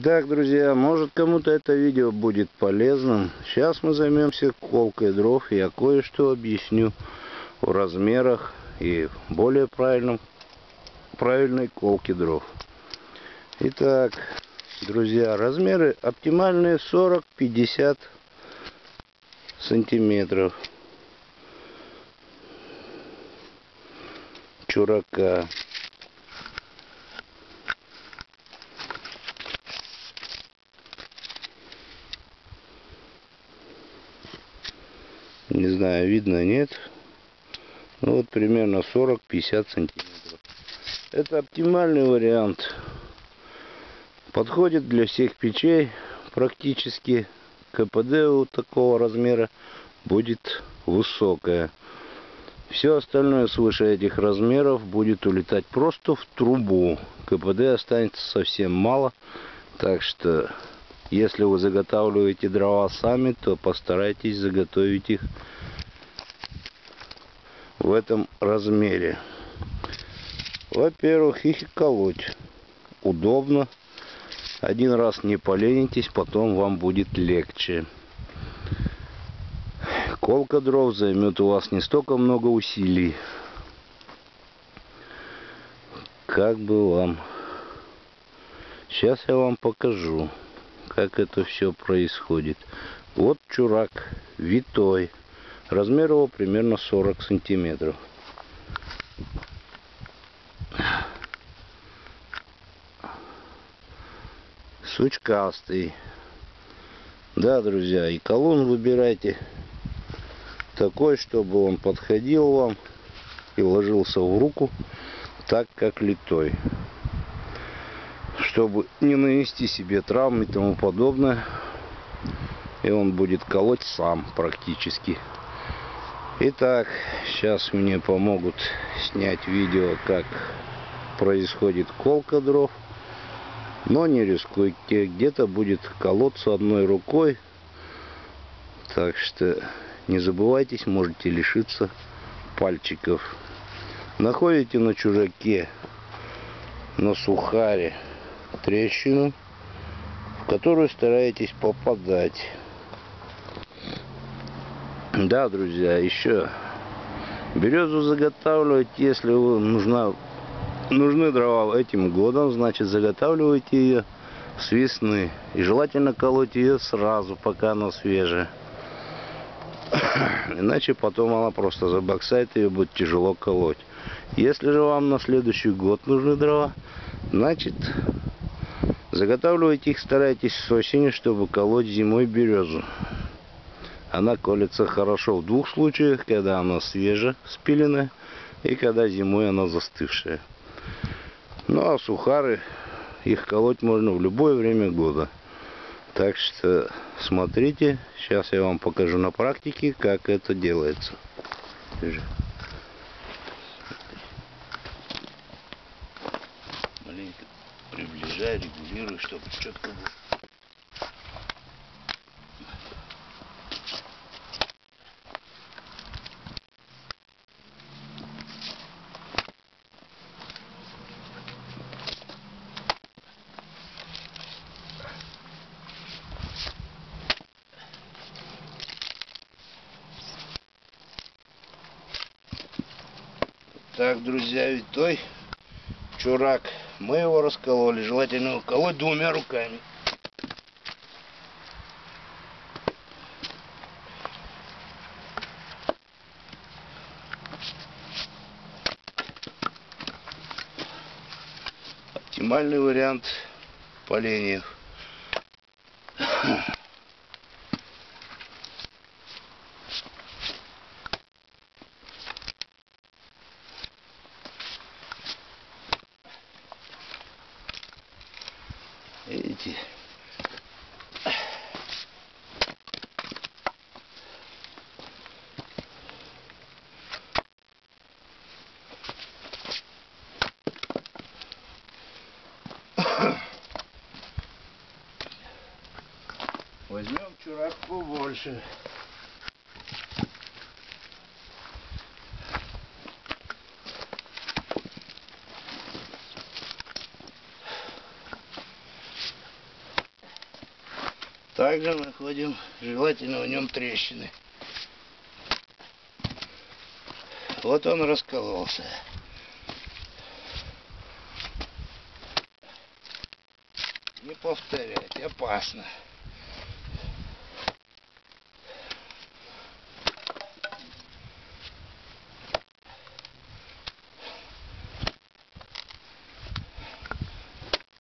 Итак, друзья, может кому-то это видео будет полезным. Сейчас мы займемся колкой дров. Я кое-что объясню о размерах и более правильном, правильной колке дров. Итак, друзья, размеры оптимальные 40-50 сантиметров. Чурака. Не знаю, видно, нет. Ну вот примерно 40-50 сантиметров. Это оптимальный вариант. Подходит для всех печей практически. КПД у такого размера будет высокое. Все остальное свыше этих размеров будет улетать просто в трубу. КПД останется совсем мало. Так что если вы заготавливаете дрова сами, то постарайтесь заготовить их в этом размере. Во-первых, их колоть удобно. Один раз не поленитесь, потом вам будет легче. Колка дров займет у вас не столько много усилий, как бы вам. Сейчас я вам покажу как это все происходит. Вот чурак витой. Размер его примерно 40 сантиметров. Сучкастый. Да, друзья, и колун выбирайте такой, чтобы он подходил вам и ложился в руку так, как литой чтобы не нанести себе травм и тому подобное. И он будет колоть сам практически. Итак, сейчас мне помогут снять видео, как происходит колка дров. Но не рискуйте, где-то будет колоться одной рукой. Так что не забывайтесь, можете лишиться пальчиков. Находите на чужаке, на сухаре трещину, в которую стараетесь попадать. Да, друзья, еще березу заготавливать, если нужна, нужны дрова этим годом, значит заготавливайте ее с весны. И желательно колоть ее сразу, пока она свежая. Иначе потом она просто забоксает, ее будет тяжело колоть. Если же вам на следующий год нужны дрова, значит Заготавливайте их старайтесь с осени, чтобы колоть зимой березу. Она колется хорошо в двух случаях, когда она свежая, спиленная, и когда зимой она застывшая. Ну а сухары, их колоть можно в любое время года. Так что смотрите, сейчас я вам покажу на практике, как это делается. Приближай, регулируй, чтобы четко было. Так, друзья, ведь той чурак мы его раскололи. Желательно его колоть двумя руками. Оптимальный вариант поленьев. Видите? Возьмем чурак побольше. Также находим желательно в нем трещины. Вот он раскололся. Не повторять, опасно.